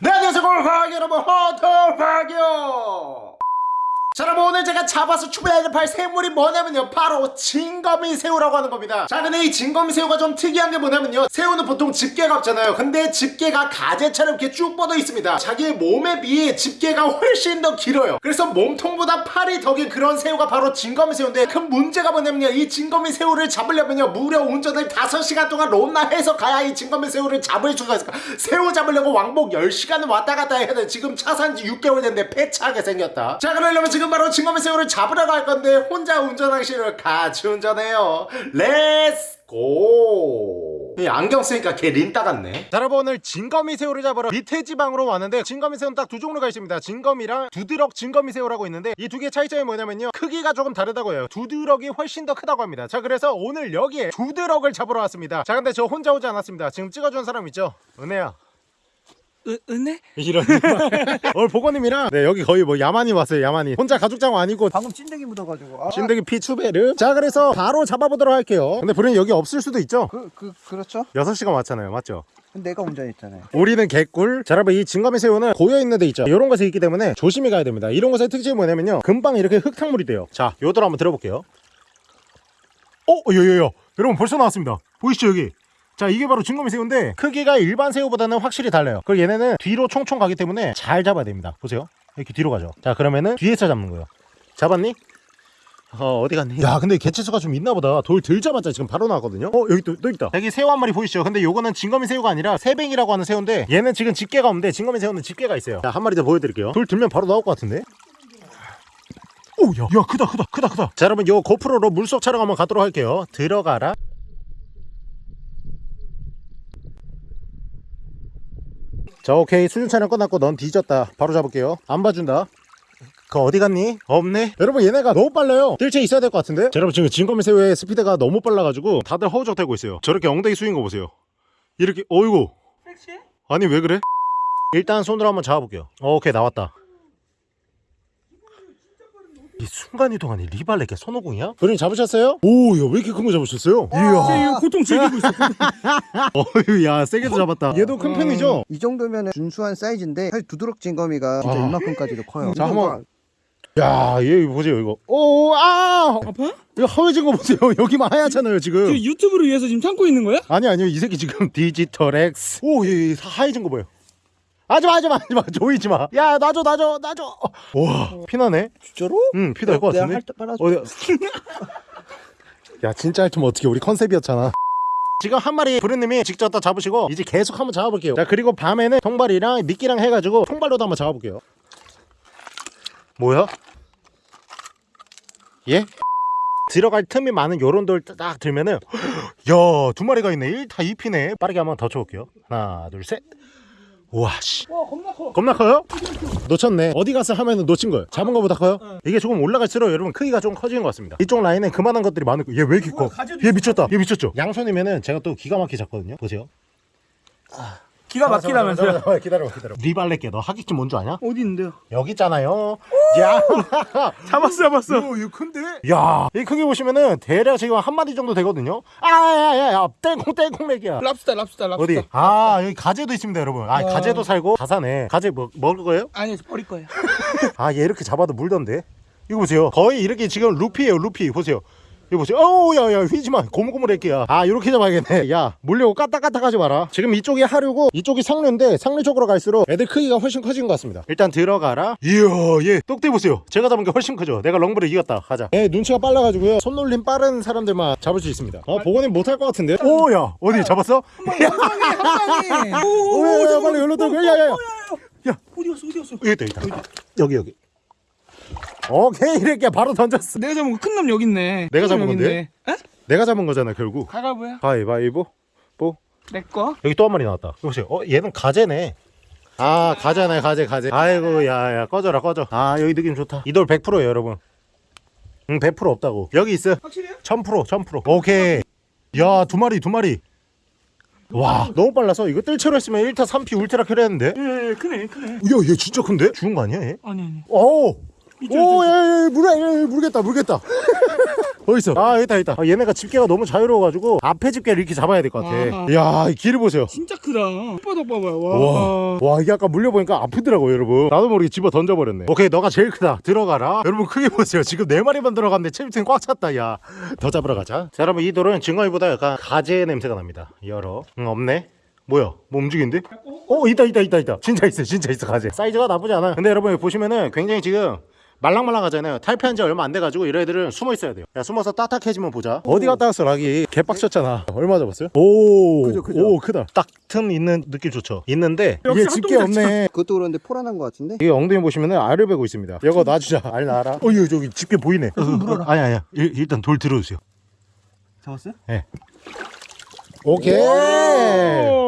네 안녕하세요. 골파기 여러분 호토파기요 자 여러분 오늘 제가 잡아서 추배할 새물이 뭐냐면요. 바로 진거미 새우라고 하는 겁니다. 자 근데 이 진거미 새우가 좀 특이한 게 뭐냐면요. 새우는 보통 집게가 없잖아요. 근데 집게가 가재처럼 이렇게 쭉 뻗어 있습니다. 자기의 몸에 비해 집게가 훨씬 더 길어요. 그래서 몸통보다 팔이 더 긴 그런 새우가 바로 진거미 새우인데 큰 문제가 뭐냐면요. 이 진거미 새우를 잡으려면요. 무려 운전을 5시간 동안 론나 해서 가야 이 진거미 새우를 잡을 수가 있을까 새우 잡으려고 왕복 10시간을 왔다 갔다 해야 돼. 지금 차 산지 6개월 됐는데 폐차하게 생겼다. 자 그러려면 지금 바로 징거미 새우를 잡으러 갈 건데 혼자 싫어요 같이 운전해요. Let's go 이 안경 쓰니까 걔 린따 같네. 자 여러분 오늘 징거미 새우를 잡으러 밑에 지방으로 왔는데 징거미 새우는 딱 두 종류가 있습니다. 징거미랑 두드럭 징거미 새우라고 있는데 이 두 개의 차이점이 뭐냐면요. 크기가 조금 다르다고 해요. 두드럭이 훨씬 더 크다고 합니다. 자 그래서 오늘 여기에 두드럭을 잡으러 왔습니다. 자 근데 저 혼자 오지 않았습니다. 지금 찍어준 사람 있죠? 은혜야 으, 은혜? 이런 오늘 보건님이랑 네 여기 거의 뭐 야만이 왔어요 야만이. 혼자 가족장 아니고. 방금 찐득이 묻어가지고. 아, 진드기 피추베르 자 그래서 바로 잡아보도록 할게요. 근데 불은 여기 없을 수도 있죠? 그, 그, 그렇죠? 6시간 왔잖아요. 맞죠? 근데 내가 운전했잖아요. 우리는 개꿀. 자 여러분 이 진검의 새우는 고여있는 데 있죠? 이런 곳에 있기 때문에 조심히 가야 됩니다. 이런 곳의 특징이 뭐냐면요. 금방 이렇게 흙탕물이 돼요. 자 요들 한번 들어볼게요. 어? 요요요. 여러분 벌써 나왔습니다. 보이시죠 여기 자 이게 바로 진검의 새우인데 크기가 일반 새우보다는 확실히 달라요. 그리고 얘네는 뒤로 총총 가기 때문에 잘 잡아야 됩니다. 보세요. 이렇게 뒤로 가죠. 자 그러면은 뒤에서 잡는 거예요. 잡았니? 어 어디 갔니? 야 근데 개체수가 좀 있나보다. 돌 들자마자 지금 바로 나왔거든요? 어 여기 또, 또 있다. 여기 새우 한 마리 보이시죠? 근데 요거는 진거미 새우가 아니라 새뱅이라고 하는 새우인데 얘는 지금 집게가 없는데 진거미 새우는 집게가 있어요. 자 한 마리 더 보여드릴게요. 돌 들면 바로 나올 것 같은데? 오야 야 크다 크다 크다 크다. 자 여러분 요 고프로로 물속 촬영 한번 가도록 할게요. 들어가라 자 오케이. 수준 촬영 끝났고 넌 뒤졌다. 바로 잡을게요. 안 봐준다. 그 어디 갔니? 없네? 여러분 얘네가 너무 빨라요. 뜰채 있어야 될 것 같은데? 자, 여러분 지금 진검의 새우의 스피드가 너무 빨라가지고 다들 허우적대고 있어요. 저렇게 엉덩이 숙인 거 보세요. 이렇게 어이구. 섹시해? 아니 왜 그래? 일단 손으로 한번 잡아볼게요. 어, 오케이 나왔다 이 순간이동하니 리발레게 손오공이야? 그림 잡으셨어요? 오 야 왜 이렇게 큰 거 잡으셨어요? 이야 이거 고통 즐기고 있어 어휴 야 세게도 잡았다 얘도 큰 편이죠? 이 정도면 준수한 사이즈인데 사실 두드럭 찐거미가 진짜 아. 이만큼까지도 커요 자, 한번- 야, 얘 보세요, 이거. 오, 아! 아파? 이거 하얘진 거 보세요. 여기만 하얗잖아요, 지금. 지금 유튜브를 위해서 지금 참고 있는 거야? 아니, 아니요. 이 새끼 지금 디지털 X. 오, 얘, 얘 하얘진 거 봐요. 하지 마, 하지 마, 하지 마. 조이지 마. 야, 놔줘, 놔줘, 놔줘. 와, 피나네? 진짜로? 응, 피날 것 같은데? 어디? 야, 진짜 할면 어떻게 우리 컨셉이었잖아. 지금 한 마리 부르님이 직접 다 잡으시고 이제 계속 한번 잡아볼게요. 자 그리고 밤에는 통발이랑 미끼랑 해가지고 통발로도 한번 잡아볼게요. 뭐야? 예? 들어갈 틈이 많은 요런 돌 딱 들면은 야두 마리가 있네 1타 2피네 빠르게 한번 더 쳐볼게요 하나 둘셋 우 와 씨. 와 겁나 커. 겁나 커요? 놓쳤네. 어디 가서 하면은 놓친 거예요. 잡은 거보다 커요? 이게 조금 올라갈수록 여러분 크기가 좀 커지는 것 같습니다. 이쪽 라인엔 그만한 것들이 많을 거얘 왜 이렇게 커? 얘 미쳤다. 얘 미쳤죠? 양손이면은 제가 또 기가 막히게 잡거든요. 보세요 기가 막히다면서요 기다려봐 기다려봐 기다려봐 리발레께 너 하객진 뭔줄 아냐? 어디 있는데요? 여기 있잖아요 야 잡았어 잡았어 이거, 이거 큰데? 야, 이 크기 보시면은 대략 지금 한 마디 정도 되거든요. 아, 야, 야, 야, 땡콩 땡콩 맥이야. 랍스타 랍스타 랍스타 어디? 아, 여기 가재도 있습니다, 여러분. 아, 와. 가재도 살고 다 사네. 가재 뭐 먹을 거예요? 아니 버릴 거예요 아, 얘 이렇게 잡아도 물던데. 이거 보세요. 거의 이렇게 지금 루피예요, 루피. 보세요. 이거 보세요. 어우, 야, 야, 휘지 마. 고무고무할게야. 아, 이렇게 잡아야겠네. 야, 물려고 까딱까딱 하지 마라. 지금 이쪽이 하류고 이쪽이 상류인데 상류 쪽으로 갈수록 애들 크기가 훨씬 커진 것 같습니다. 일단 들어가라. 이야, 얘 똑대 보세요. 제가 잡은 게 훨씬 크죠. 내가 렁브를 이겼다. 가자. 얘 눈치가 빨라가지고요. 손놀림 빠른 사람들만 잡을 수 있습니다. 어, 보고는 못할 것 같은데. 오, 야, 어디 잡았어? 한방에 오, 야, 야, 빨리 열로 들고. 야, 야, 야. 어디 갔어 어디 갔어 여기 여기 있다. 여기, 여기. 오케이, 이렇게 바로 던졌어. 내가 잡은 큰놈 여기 있네 내가 잡은 건데? 내가 잡은 거잖아, 결국. 가가보야 가위바위보. 뽀. 내꺼 여기 또 한 마리 나왔다. 이거 보세요. 어, 얘는 가재네. 아, 가재네, 가재, 가재. 아이고, 야, 야, 꺼져라, 꺼져. 아, 여기 느낌 좋다. 이 돌 100%예요, 여러분. 응, 100% 없다고. 여기 있어. 확실해요? 1000%, 1000%. 오케이. 야, 두 마리, 두 마리. 와, 너무 빨라서 이거 뜰채로 했으면 1타 3피 울트라 켜렸는데? 예, 예 크네 크네 야, 얘 진짜 큰데? 죽은 거 아니야, 얘? 아니 아니 오! 오. 야, 야, 야, 물어, 야, 야, 모르겠다, 모르겠다. 어딨어? 아 여기다 여기다. 아, 얘네가 집게가 너무 자유로워가지고 앞에 집게를 이렇게 잡아야 될 것 같아. 이야 이 길을 보세요. 진짜 크다. 바닥 봐봐요. 와, 와. 와 이게 아까 물려보니까 아프더라고 여러분. 나도 모르게 집어 던져버렸네. 오케이 너가 제일 크다. 들어가라. 여러분 크게 보세요. 지금 네 마리만 들어갔는데 체육생 꽉 찼다 야. 더 잡으러 가자. 자 여러분 이 돌은 증거이보다 약간 가재 냄새가 납니다. 열어. 응 없네. 뭐야? 뭐 움직이는데? 어 있다 있다 있다 있다. 진짜 있어 진짜 있어 가재. 사이즈가 나쁘지 않아 근데 여러분 보시면은 굉장히 지금 말랑말랑하잖아요. 탈피한 지 얼마 안 돼가지고 이런 애들은 숨어 있어야 돼요. 야 숨어서 딱딱해지면 보자. 어디 갔다 왔어 락이? 개빡쳤잖아. 얼마 잡았어요? 오, 그죠, 그죠. 오 크다. 딱 틈 있는 느낌 좋죠. 있는데 이게 집게 없네. 그것도 그런데 포란한 것 같은데? 이게 엉덩이 보시면 은 알을 베고 있습니다. 이거 놔주자. 알 놔라. 어이 저기 집게 보이네. 물어라. 아니 아니야. 일, 일단 돌 들어주세요. 잡았어요? 오케이.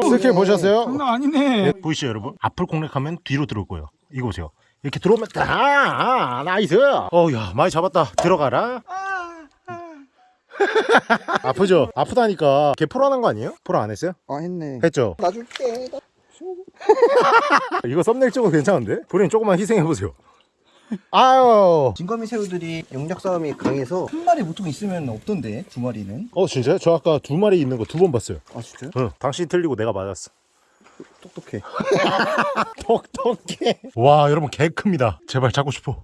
스킬 보셨어요? 장난 아니네. 보이시죠 여러분? 앞을 공략하면 뒤로 들어올 거예요. 이거 보세요 이렇게 들어오면 아, 아 nice 어야 많이 잡았다 들어가라 아프죠? 아프다니까 걔 포로하는 거 아니에요? 포로 안 했어요? 아 했네 했죠? 놔줄게 나- 이거 썸네일 찍어 괜찮은데? 본인 조금만 희생해보세요 아유 징거미 새우들이 영역 싸움이 강해서 한 마리 보통 있으면 없던데 두 마리는 어 진짜요? 저 아까 두 마리 있는 거 두 번 봤어요 아 진짜요? 응 당신 틀리고 내가 맞았어 똑똑해. 똑똑해. 와 여러분 개 큽니다. 제발 잡고 싶어.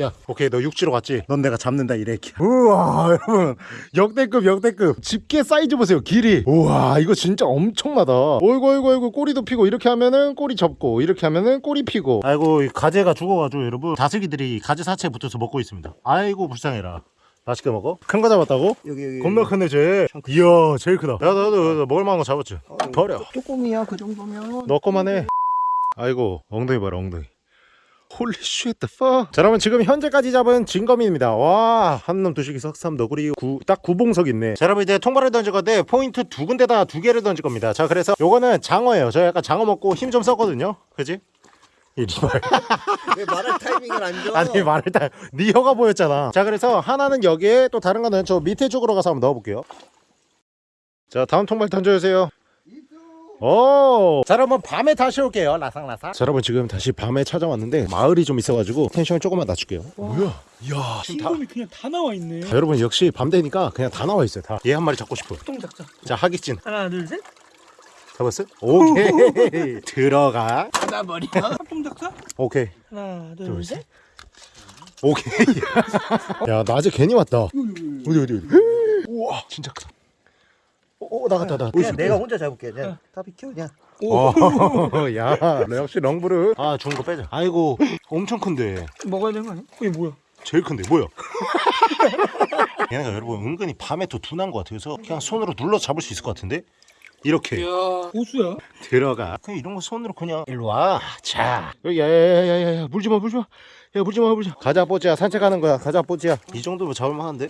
야 오케이 너 육지로 갔지? 넌 내가 잡는다 이래키 우와 여러분. 역대급 역대급. 집게 사이즈 보세요 길이. 우와 이거 진짜 엄청나다. 어이구 어이구 어이구. 꼬리도 피고 이렇게 하면은 꼬리 접고 이렇게 하면은 꼬리 피고. 아이고 이 가재가 죽어가지고 여러분. 다슬기들이 가재 사체에 붙어서 먹고 있습니다. 아이고 불쌍해라 맛있게 먹어? 큰 거 잡았다고? 여기 여기 겁나 크네 쟤 이야 제일 크다 나도 나도 나도 먹을 만한 거 잡았지 버려 쪼꼬미야 그 정도면 너 거만 해. 아이고 엉덩이 봐라 엉덩이. holy shit 더. 자 여러분 지금 현재까지 잡은 징거미입니다. 와 한놈 두식이 석삼 너구리 구, 딱 구봉석 있네. 자 여러분 이제 통발을 던질 건데 포인트 두 군데다 두 개를 던질 겁니다. 자 그래서 요거는 장어예요. 저 약간 장어 먹고 힘 좀 썼거든요. 그지? 이 리발. 왜 말할 타이밍을 안 줘? 아니 말을 다. 네 혀가 보였잖아. 자 그래서 하나는 여기에 또 다른 거는 저 밑에 쪽으로 가서 한번 넣어볼게요. 자 다음 통발 던져주세요. 오! 자 여러분 밤에 다시 올게요 라상라상 자 여러분 지금 다시 밤에 찾아왔는데 마을이 좀 있어가지고 텐션을 조금만 낮출게요 뭐야 야 진검이 그냥 다 나와 있네. 자, 여러분 역시 밤 되니까 그냥 다 나와 있어요 다얘 한 마리 잡고 싶어 동작자. 자 하기진 하나 둘 셋. 잡았어? 오케이 들어가 받아버려. 동작자. 오케이 하나 둘, 둘 셋. 오케이 야 낮에 괜히 왔다 어디 어디 어디 우와 진짜 크다 오, 오 나갔다 나 그냥 내가 혼자 잡을게 그냥 다 비켜 그냥 오, 야, 너 역시 렁브르. 아, 좋은 거 빼자. 아이고, 엄청 큰데. 먹어야 되는 거 아니야? 이게 뭐야? 제일 큰데, 뭐야? 얘네가 여러분 은근히 밤에 또 둔한 것 같아서 그냥 손으로 눌러 잡을 수 있을 것 같은데? 이렇게 야 고수야. 들어가. 그냥 이런 거 손으로 그냥 일로 와. 자, 야야야야야, 물지 마, 물지 마. 야, 물지 마, 물지 마. 가자 뽀지야, 산책하는 거야. 가자 뽀지야. 이 정도면 잡을만 한데?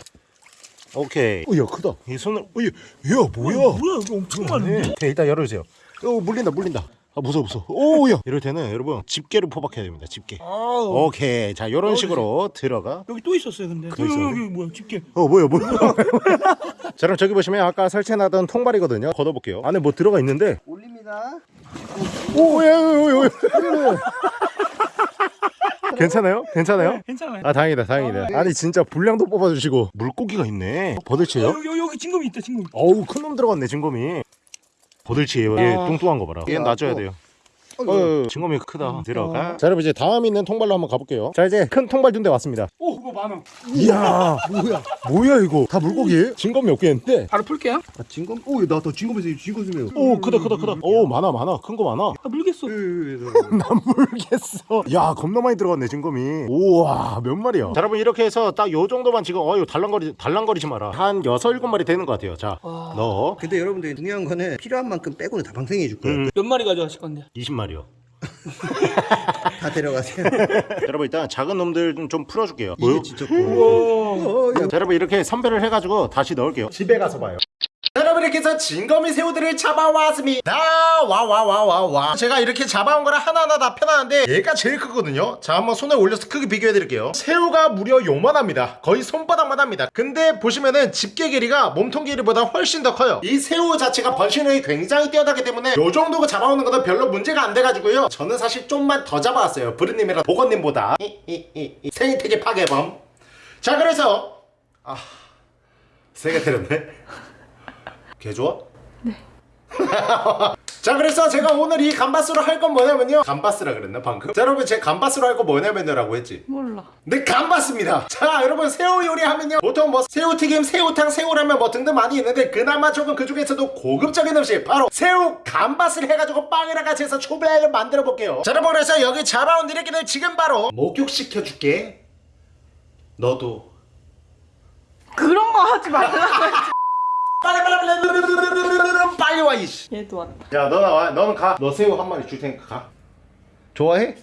오케이. 어, 야, 크다. 이 손을, 어, 야, 야, 뭐야? 뭐야 이거 엄청 많은데? 네, 일단 열어주세요. 어, 물린다, 물린다. 아, 무서워, 무서워. 오, 야. 이럴 때는 여러분, 집게를 포박해야 됩니다, 집게. 아우. 오케이. 자, 이런 식으로 들어가. 여기 또 있었어요 근데. 또 여기, 있어요? 여기 뭐야 집게. 어, 뭐야, 뭐야. 자, 그럼 저기 보시면 아까 설치해놨던 통발이거든요. 걷어볼게요. 안에 뭐 들어가 있는데. 올립니다 오, 야, 야, 야, 야. 괜찮아요? 괜찮아요? 괜찮아요. 아, 다행이다, 다행이다. 아니, 진짜 분량도 뽑아주시고. 물고기가 있네. 어, 어, 버들치예요? 여기 여기, 여기 징거미 있다 징거미. 어우, 큰 놈 들어갔네, 징거미. 버들치예요. 얘 아. 뚱뚱한 거 봐라. 얘는 놔줘야 돼요. 어, 징거미 크다. 들어가. 자, 여러분 이제 다음 있는 통발로 한번 가볼게요. 자, 이제 큰 통발 둔데 왔습니다. 오 그거 만 원. 이야, 뭐야? 뭐야 이거? 다 물고기예요? 징거미 없겠는데? 바로 풀게요. 아 징거미? another 진검에서 진검 쓰면 오, 크다, 크다, 크다. 오, 많아, 많아. 큰 거 많아. 아 물겠어. 난 모르겠어. 야, 겁나 많이 들어갔네, 징거미. 우와, 몇 마리야? 자, 여러분 이렇게 해서 딱 요 정도만 지금 어, 이거 달랑거리 달랑거리지 마라. 한 여섯 일곱 마리 되는 것 같아요. 자, 와. 넣어. 근데 여러분들 중요한 거는 필요한 만큼 빼고는 다 방생해 줄 거예요 음. 몇 마리 가져가실 건데? 20마리 요. 다 데려가세요 여러분 일단 작은 놈들 좀, 좀 풀어줄게요. 이게 진짜. 어, 야. 자, 여러분 이렇게 선별을 해가지고 다시 넣을게요. 집에 가서 봐요. 여러분 이렇게 해서 진거미 새우들을 잡아왔습니다. 와와와와와 제가 이렇게 잡아온 거를 하나하나 다 펴놨는데 얘가 제일 크거든요. 자 한번 손에 올려서 크게 비교해 드릴게요. 새우가 무려 요만합니다. 거의 손바닥만 합니다. 근데 보시면은 집게 길이가 몸통 길이보다 훨씬 더 커요. 이 새우 자체가 번식력이 굉장히 뛰어나기 때문에 요 정도 잡아오는 거는 별로 문제가 안 돼가지고요. 저는 사실 좀만 더 잡아왔어요. 브르님이랑 보건님보다. 생태계 파괴범. 자 그래서 세게 때렸네. 개 좋아? 네. 자 그래서 제가 오늘 이 감바스로 할 건 뭐냐면요 감바스라 그랬나 방금? 자 여러분 제 감바스로 할 거 뭐냐면요 라고 했지 몰라. 네 감바스입니다 자 여러분 새우 요리하면요 보통 뭐 새우튀김 새우탕 새우라면 뭐 등등 많이 있는데 그나마 조금 그 중에서도 고급적인 음식 바로 새우 감바스를 해가지고 빵이랑 같이 해서 초배를 만들어 볼게요 자 여러분 그래서 여기 잡아온 니네끼를 지금 바로 목욕시켜줄게 너도 그런 거 하지 말라. 빨리 빨리 빨리 빨리 와 이씨 얘도 왔다. 야너 나와 너는 가너 새우 한 마리 줄 테니까 가 좋아해?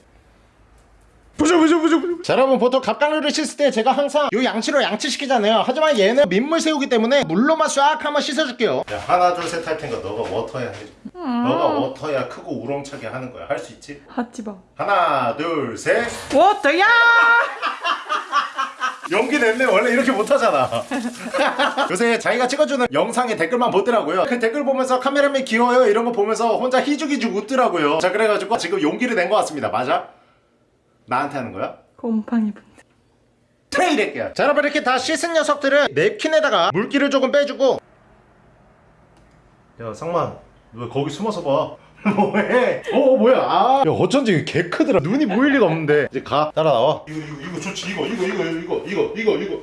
부셔 부셔 부셔 부셔 자 여러분 보통 갑각류를 씻을 때 제가 항상 요 양치로 양치시키잖아요 하지만 얘는 민물 새우기 때문에 물로만 싹 한번 씻어줄게요 야 하나 둘 셋 할 테니까 너가 워터야 해줘 너가 워터야 크고 우렁차게 하는 거야 할 수 있지? 하지 마. 하나 둘셋 워터야! 연기 냈네. 원래 이렇게 못하잖아. 요새 자기가 찍어주는 영상에 댓글만 보더라고요. 그 댓글 보면서 카메라맨 귀여워요? 이런 거 보면서 혼자 희죽희죽 웃더라고요. 자 그래가지고 지금 용기를 낸 것 같습니다. 맞아? 나한테 하는 거야? 곰팡이 분들. 트레이렉이야 자 여러분 이렇게 다 씻은 녀석들은 냅킨에다가 물기를 조금 빼주고. 야 상만 왜 거기 숨어서 봐 뭐해? 어 뭐야? 아, 야 어쩐지 개 크더라. 눈이 보일 리가 없는데. 이제 가. 따라 나와. 이거 이거 이거 좋지. 이거 이거 이거 이거 이거 이거 이거.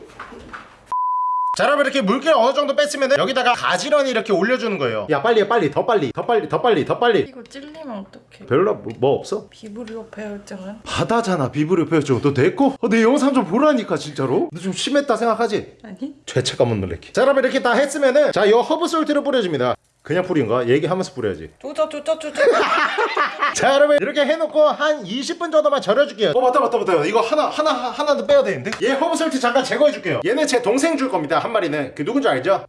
자 여러분 이렇게 물기를 어느 정도 뺐으면 여기다가 가지런히 이렇게 올려주는 거예요. 야 빨리 해, 빨리 더 빨리 더 빨리 더 빨리 더 빨리. 이거 찔리면 어떡해? 별로 뭐, 뭐 없어? 비브리오 패혈증은? 바다잖아 비브리오 패혈증. 너 됐고? 어, 내 영상 좀 보라니까 진짜로. 너 좀 심했다 생각하지? 아니? 죄책감은 놀래키. 자 여러분 이렇게 다 했으면은 자이 herb salt를 뿌려줍니다. 그냥 뿌린가? 얘기하면서 뿌려야지. 조져 조져 조져. 자 여러분 이렇게 해놓고 한 20분 정도만 절여줄게요. 어 맞다 맞다 맞다. 이거 하나 하나 하나 더 빼야 되는데? 얘 herb salt 잠깐 제거해줄게요. 얘는 제 동생 줄 겁니다 한 마리는. 그 누군지 알죠?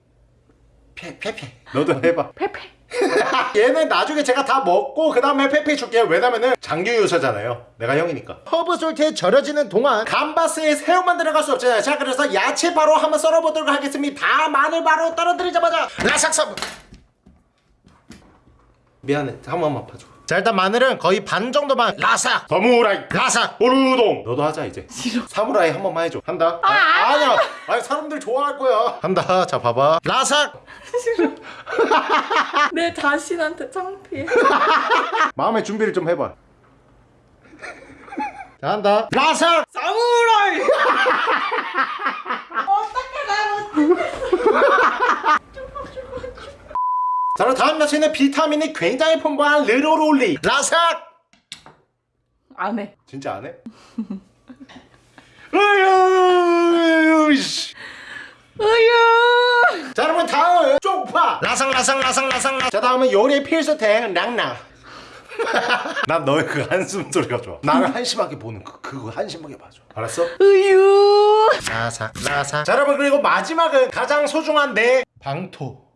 페페페. 너도 해봐. 페페. 얘는 나중에 제가 다 먹고 그 다음에 페페 줄게요. 왜냐면은 장유유서잖아요. 내가 형이니까. herb salt에 절여지는 동안 감바스에 새우만 들어갈 수 없잖아요. 자 그래서 야채 바로 한번 썰어보도록 하겠습니다. 마늘 바로 떨어뜨리자마자 라삭 미안해. 한 번만 봐줘. 자 일단 마늘은 거의 반 정도만. 라삭 더무라이. 라삭 오르동. 너도 하자 이제. 싫어. 사무라이 한 번만 해줘. 한다. 아, 아 니야. 아니 사람들 좋아할 거야. 한다. 자 봐봐. 라삭 내 자신한테 창피해. 마음의 준비를 좀 해봐. 자 한다. 라삭 사무라이. 자 그럼 다음 야채는 비타민이 굉장히 풍부한 르로롤리 라삭 안 해. 진짜 안 해? 으유. 자 여러분 다음 쪽파 라상 라상 라상 라상 자 다음은 요리 필수템 랑랑 난 너의 그 한숨 소리가 좋아 나를 한심하게 보는 그, 그거 한심하게 봐줘 알았어? 으유. 라삭 라삭 자 여러분 그리고 마지막은 가장 소중한 내 방토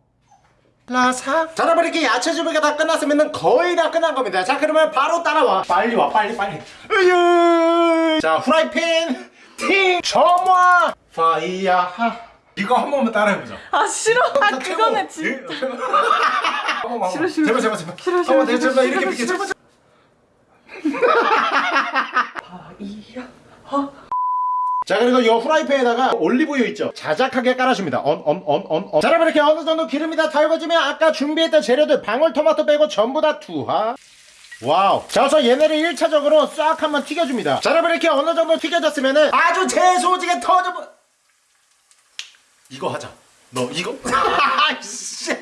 라삭 자 여러분 이렇게 야채 준비가 다 끝났으면 거의 다 끝난 겁니다. 자 그러면 바로 따라와. 빨리 와 빨리 빨리. 으유. 자 후라이팬. 팅. 점화. 파이야하 이거 한 번만 따라해보자. 아 싫어. 아 최고. 진짜. 한 번만, 한 싫어. 싫어. 제발 제발 제발 싫어, 싫어, 제발 싫어, 이렇게 싫어, 제발 아 이야. 자 그리고 이 후라이팬에다가 올리브유 있죠? 자작하게 깔아줍니다. 언언언 언언 자 여러분 이렇게 어느 정도 기름이 다 달궈지면 아까 준비했던 재료들 방울토마토 빼고 전부 다 투하. 와우. 자 우선 얘네를 1차적으로 싹 한번 튀겨줍니다. 자 여러분 이렇게 어느 정도 튀겨졌으면은 아주 재소지게 터져버 이거 하자 너 이거? 아이씨.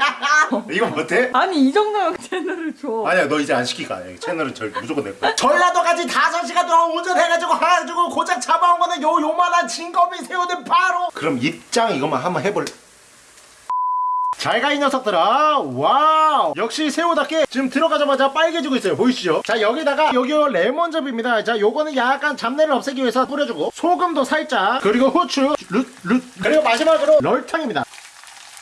이거 못해? 아니 이 정도면 채널을 줘. 아니야 너 이제 안 시키가 아니야. 채널은 절 무조건 내 거야. 전라도까지 5시간 동안 운전해가지고 해가지고 고작 잡아온 거는 요 요만한 진검이 새우는 바로. 그럼 입장 이것만 한번 해볼래 잘가 이 녀석들아. wow. 역시 새우답게 지금 들어가자마자 빨개지고 있어요. 보이시죠? 자 여기다가 여기 레몬즙입니다. 자 요거는 약간 잡내를 없애기 위해서 뿌려주고 소금도 살짝 그리고 후추 룻 룻 그리고 마지막으로 설탕입니다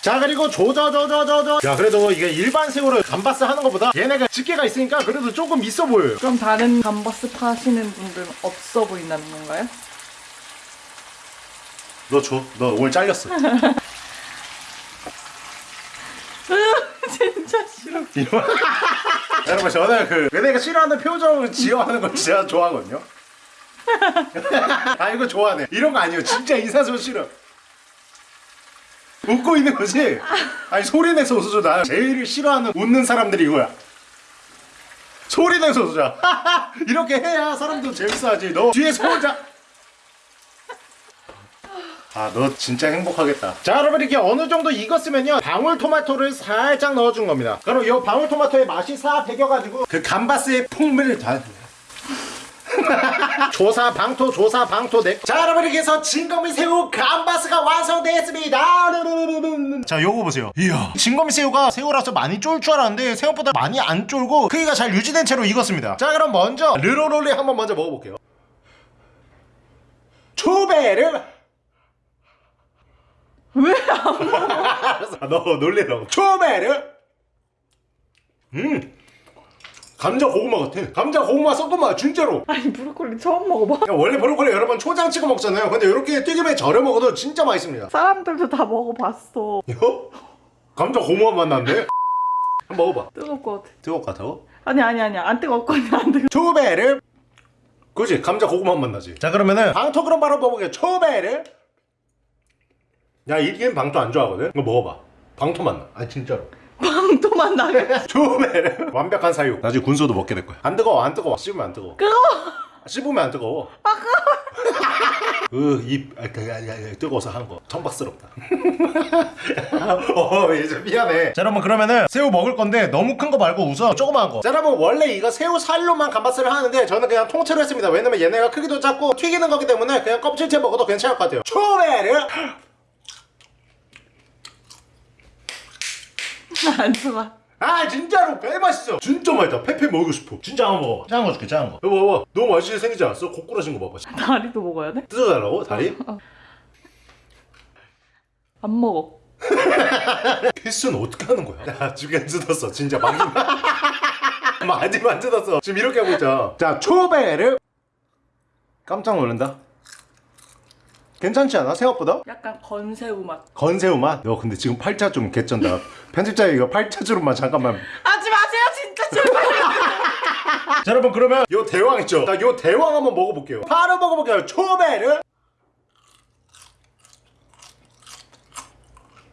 자 그리고 조져조져조져 야 그래도 이게 일반 새우를 감바스 하는 것보다 얘네가 집게가 있으니까 그래도 조금 있어 보여요. 그럼 다른 감바스 파시는 분들은 없어 보인다는 건가요? 너 줘. 너 오늘 잘렸어. 진짜 싫어. 이런 여러분 저는 그 얘네가 싫어하는 표정을 지어하는 걸 진짜 좋아하거든요. 아 이거 좋아하네. 이런 거 아니에요. 진짜 인사소리 싫어 웃고 있는 거지? 아니 소리 내서 웃어줘. 나 제일 싫어하는 웃는 사람들이 이거야. 소리 내서 웃어줘. 이렇게 해야 사람도 재밌어하지. 너 뒤에서 혼자. 아너 진짜 행복하겠다. 자 여러분 이렇게 어느 정도 익었으면요. 방울토마토를 살짝 넣어준 겁니다. 그럼 이 방울토마토의 맛이 싹 배겨가지고 그 감바스의 풍미를 다 조사 방토 조사 방토 넥. 자 여러분 이렇게 해서 진검이 새우 감바스가 완성되었습니다. 자 요거 보세요. 이야 진검이 새우가 새우라서 많이 쫄 줄 알았는데 생각보다 많이 안 쫄고 크기가 잘 유지된 채로 익었습니다. 자 그럼 먼저 르로롤리 한번 먼저 먹어볼게요. 초베르 왜안 먹어? 너 놀래라고 초베르 음 감자 고구마 같아 감자 고구마 섞은 맛 진짜로 아니 브로콜리 처음 먹어봐. 야, 원래 브로콜리 여러분 초장 찍어 먹잖아요. 근데 이렇게 튀김에 절여 먹어도 진짜 맛있습니다. 사람들도 다 먹어봤어. 이거? 감자 고무한 맛 난데? 한번 먹어봐. 뜨거울 것 같아. 뜨거울 것 같아? 아니 아니 아니 안 뜨겁거든 안 뜨거. 초베르 그지 감자 고구마 맛 나지. 자 그러면은 방토 그럼 바로 먹어볼게요. 초베르 야 이게 방토 안 좋아하거든. 이거 먹어봐. 방토 맛 나. 아 진짜로. 빵도만 나게. 초베르 완벽한 사육. 나중에 군소도 먹게 될 거야. 안 뜨거워 안 뜨거워. 씹으면 안 뜨거워. 뜨거. 씹으면 안 뜨거워. 아 그입 아, 그, 아, 아, 뜨거워서 한 거. 천박스럽다. 어 이제 미안해. 자 여러분 그러면은 새우 먹을 건데 너무 큰 거 말고 우선 조그마한 거. 자 여러분 원래 이거 새우 살로만 감바스를 하는데 저는 그냥 통째로 했습니다. 왜냐면 얘네가 크기도 작고 튀기는 거기 때문에 그냥 껍질째 먹어도 괜찮을 것 같아요. 초베르 안 좋아. 아 진짜로 개 맛있어. 진짜 맛있다. 페페 먹고 싶어. 진짜 한번 먹어봐. 작은 거 줄게 작은 거. 이거 봐봐. 너무 맛있게 생기지 않았어? 고꾸라진 거 봐봐. 다리도 먹어야 돼? 뜯어달라고 다리? 안 먹어. 필수는 어떻게 하는 거야? 야, 두개 뜯었어. 진짜 많이. 많이만 뜯었어. 지금 이렇게 하고 있자. 자, 초베르. 깜짝 놀란다. 괜찮지 않아? 생각보다? 약간 건새우 맛. 건새우 맛? 너 근데 지금 팔자 좀 개쩐다. 편집자 이거 팔자 주름만 잠깐만. 하지 마세요 진짜 제발. 자, 여러분 그러면 요 대왕 있죠? 자, 요 대왕 한번 먹어볼게요. 바로 먹어볼게요. 초베르.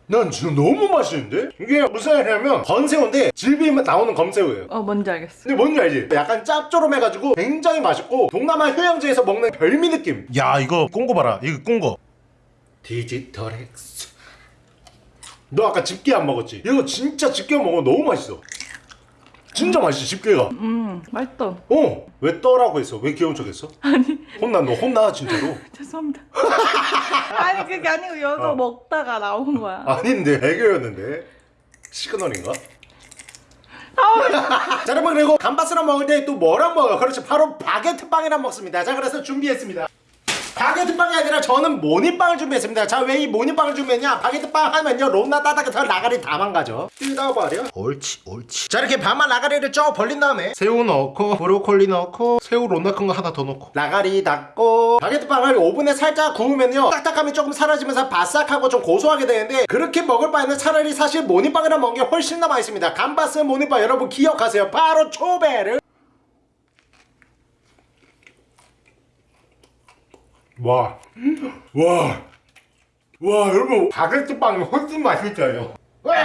난 지금 너무 맛있는데? 이게 무슨 얘기냐면 건새우인데 씹으면 나오는 검새우예요. 어 뭔지 알겠어. 근데 뭔지 알지? 약간 짭조름해가지고 굉장히 맛있고 동남아 휴양지에서 먹는 별미 느낌 야 이거 꼰거 봐라 이거 꼰거 디지털 엑스 너 아까 집게 안 먹었지? 이거 진짜 집게 먹으면 너무 맛있어 진짜 맛있어 집게가 음 맛있다. 어? 왜 떠라고 했어? 왜 귀여운 척 했어? 아니 혼나 너 혼나 진짜로 죄송합니다. 아니 그게 아니고 여기서 어. 먹다가 나온 거야. 아닌데 애교였는데 시그널인가? 자 여러분 그리고 감바스랑 먹을 때 또 뭐랑 먹어요? 그렇죠 바로 바게트 빵이랑 먹습니다 자 그래서 준비했습니다 바게트 빵이 아니라 저는 모닝빵을 준비했습니다. 자 왜 이 모닝빵을 준비했냐? 바게트 빵 하면요 롬나 따닥해서 라가리 다 망가져. 뜯어버려 옳지 옳지. 자 이렇게 반만 라가리를 쭉 벌린 다음에 새우 넣고 브로콜리 넣고 새우 롬나 큰 거 하나 더 넣고. 라가리 닫고. 바게트 빵을 오븐에 살짝 구우면요 딱딱함이 조금 사라지면서 바삭하고 좀 고소하게 되는데 그렇게 먹을 바에는 차라리 사실 모닝빵이랑 먹는 게 훨씬 더 맛있습니다. 감바스 모닝빵 여러분 기억하세요. 바로 초베르 와, 와, 와, 여러분 바게트 빵이 훨씬 맛있어요. 와!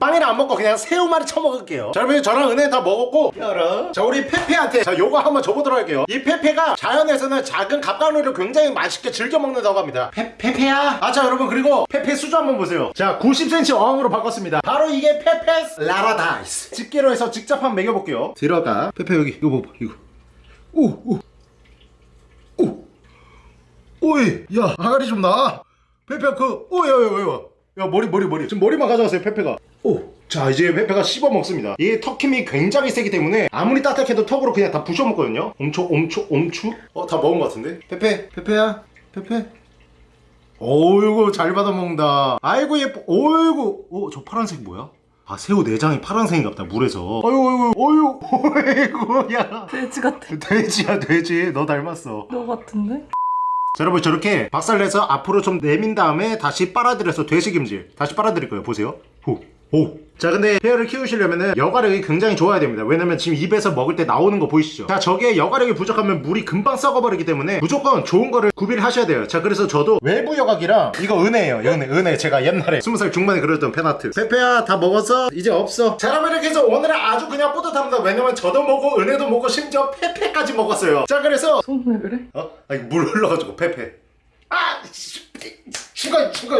빵이랑 안 먹고 그냥 새우말이 쳐먹을게요. 자, 여러분 저랑 은혜 다 먹었고, 열어. 자, 우리 페페한테 자 요거 한번 줘보도록 할게요. 이 페페가 자연에서는 작은 갑각류를 굉장히 맛있게 즐겨 먹는다고 합니다. 페, 페페야. 아, 자, 여러분 그리고 페페 수저 한번 보세요. 자, 90cm 어항으로 바꿨습니다. 바로 이게 페페's 파라다이스. 집게로 해서 직접 한번 먹여볼게요. 들어가. 페페 여기 이거 봐봐 이거. 오, 오, 오. 오이 야 아가리 좀 나. 페페 그 오야 야야 야, 야 머리 머리 머리 지금 머리만 가져가세요 페페가. 오. 자 이제 페페가 씹어 먹습니다. 이 턱힘이 굉장히 세기 때문에 아무리 따뜻해도 턱으로 그냥 다 부셔 먹거든요. 엄초 엄초 엄추. 어다 먹은 것 같은데. 페페 페페야 페페. 어이구 잘 받아 먹는다. 아이고 예뻐. 어이구. 어저 파란색 뭐야? 아 새우 내장이 파란색인가 보다 물에서. 어이구 어이구 어이구 어이구 야. 돼지 같아. 돼지야 돼지 너 닮았어. 너 같은데? 자, 여러분 저렇게 박살내서 앞으로 좀 내민 다음에 다시 빨아들여서 돼지김질 다시 빨아들일 거예요. 보세요. 오, 오, 자 근데 페어를 키우시려면은 여과력이 굉장히 좋아야 됩니다 왜냐면 지금 입에서 먹을 때 나오는 거 보이시죠 자 저게 여과력이 부족하면 물이 금방 썩어버리기 때문에 무조건 좋은 거를 구비를 하셔야 돼요 자 그래서 저도 외부 여각이랑 이거 은혜예요 은혜 은혜 제가 옛날에 20살 중반에 그렸던 펜아트 페페야 다 먹었어? 이제 없어 자 여러분 이렇게 해서 오늘은 아주 그냥 뿌듯합니다 왜냐면 저도 먹고 은혜도 먹고 심지어 페페까지 먹었어요 자 그래서 손 왜 그래? 어? 아니 물 흘러가지고 페페 아! 씨, 죽어 죽어